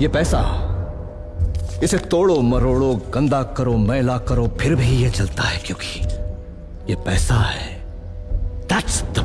ये पैसा। इसे तोड़ो, मरोड़ो, गंदा करो, मैला करो, फिर भी ये चलता है क्योंकि ये पैसा है। That's the